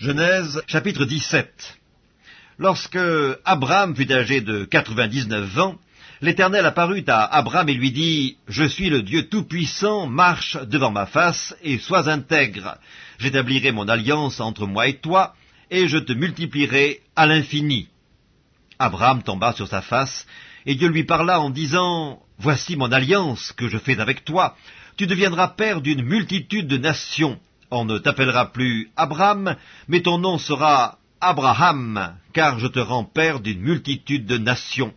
Genèse chapitre 17 Lorsque Abraham fut âgé de quatre-vingt-dix-neuf ans, l'Éternel apparut à Abraham et lui dit, Je suis le Dieu Tout-Puissant, marche devant ma face et sois intègre. J'établirai mon alliance entre moi et toi, et je te multiplierai à l'infini. Abraham tomba sur sa face, et Dieu lui parla en disant, Voici mon alliance que je fais avec toi. Tu deviendras père d'une multitude de nations. On ne t'appellera plus Abraham, mais ton nom sera Abraham, car je te rends père d'une multitude de nations.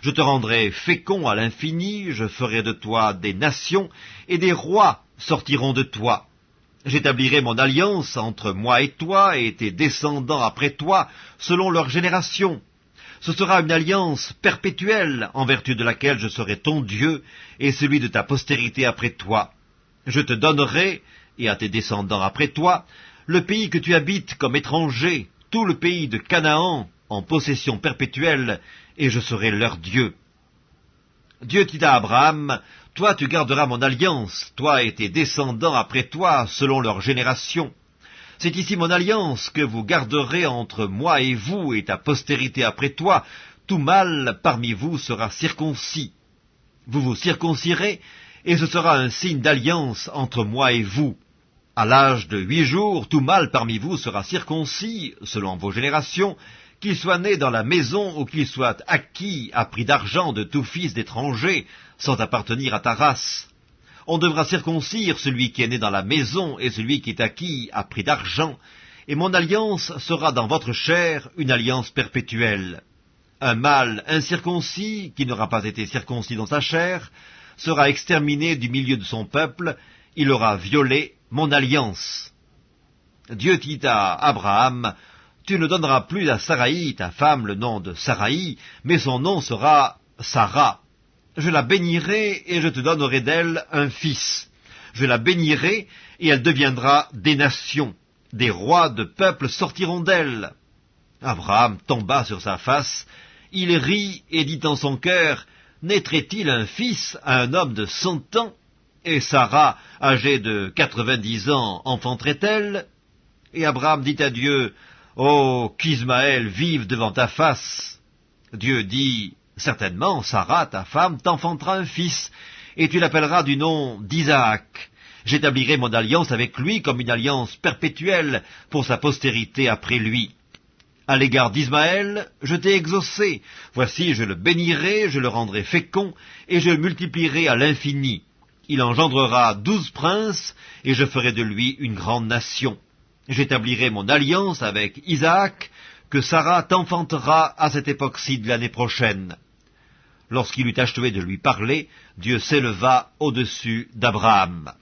Je te rendrai fécond à l'infini, je ferai de toi des nations, et des rois sortiront de toi. J'établirai mon alliance entre moi et toi et tes descendants après toi, selon leur génération. Ce sera une alliance perpétuelle en vertu de laquelle je serai ton Dieu et celui de ta postérité après toi. Je te donnerai et à tes descendants après toi, le pays que tu habites comme étranger, tout le pays de Canaan, en possession perpétuelle, et je serai leur Dieu. Dieu dit à Abraham, Toi tu garderas mon alliance, toi et tes descendants après toi, selon leur génération. C'est ici mon alliance que vous garderez entre moi et vous et ta postérité après toi. Tout mâle parmi vous sera circoncis. Vous vous circoncirez, et ce sera un signe d'alliance entre moi et vous. À l'âge de huit jours, tout mâle parmi vous sera circoncis, selon vos générations, qu'il soit né dans la maison ou qu'il soit acquis à prix d'argent de tout fils d'étranger, sans appartenir à ta race. On devra circoncire celui qui est né dans la maison et celui qui est acquis à prix d'argent, et mon alliance sera dans votre chair une alliance perpétuelle. Un mâle incirconcis, qui n'aura pas été circoncis dans sa chair, sera exterminé du milieu de son peuple, il aura violé mon alliance. Dieu dit à Abraham, Tu ne donneras plus à Saraï, ta femme, le nom de Saraï, mais son nom sera Sarah. Je la bénirai et je te donnerai d'elle un fils. Je la bénirai et elle deviendra des nations. Des rois de peuples sortiront d'elle. Abraham tomba sur sa face, il rit et dit en son cœur, Naîtrait-il un fils à un homme de cent ans? Et Sarah, âgée de quatre-vingt-dix ans, enfanterait-elle? Et Abraham dit à Dieu, Oh, qu'Ismaël vive devant ta face. Dieu dit, Certainement, Sarah, ta femme, t'enfantera un fils, et tu l'appelleras du nom d'Isaac. J'établirai mon alliance avec lui comme une alliance perpétuelle pour sa postérité après lui. À l'égard d'Ismaël, je t'ai exaucé. Voici, je le bénirai, je le rendrai fécond, et je le multiplierai à l'infini il engendrera douze princes, et je ferai de lui une grande nation. J'établirai mon alliance avec Isaac, que Sarah t'enfantera à cette époque-ci de l'année prochaine. Lorsqu'il eut achevé de lui parler, Dieu s'éleva au-dessus d'Abraham.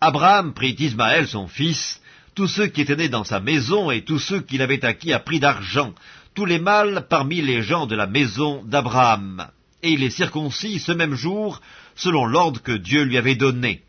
Abraham prit Ismaël son fils, tous ceux qui étaient nés dans sa maison et tous ceux qu'il avait acquis à prix d'argent, tous les mâles parmi les gens de la maison d'Abraham et il les circoncis ce même jour, selon l'ordre que Dieu lui avait donné.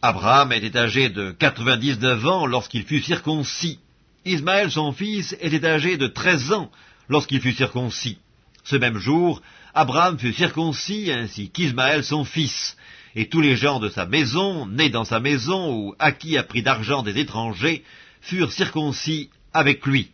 Abraham était âgé de quatre-vingt-dix-neuf ans lorsqu'il fut circoncis. Ismaël, son fils, était âgé de treize ans lorsqu'il fut circoncis. Ce même jour, Abraham fut circoncis ainsi qu'Ismaël, son fils, et tous les gens de sa maison, nés dans sa maison ou acquis à prix d'argent des étrangers, furent circoncis avec lui.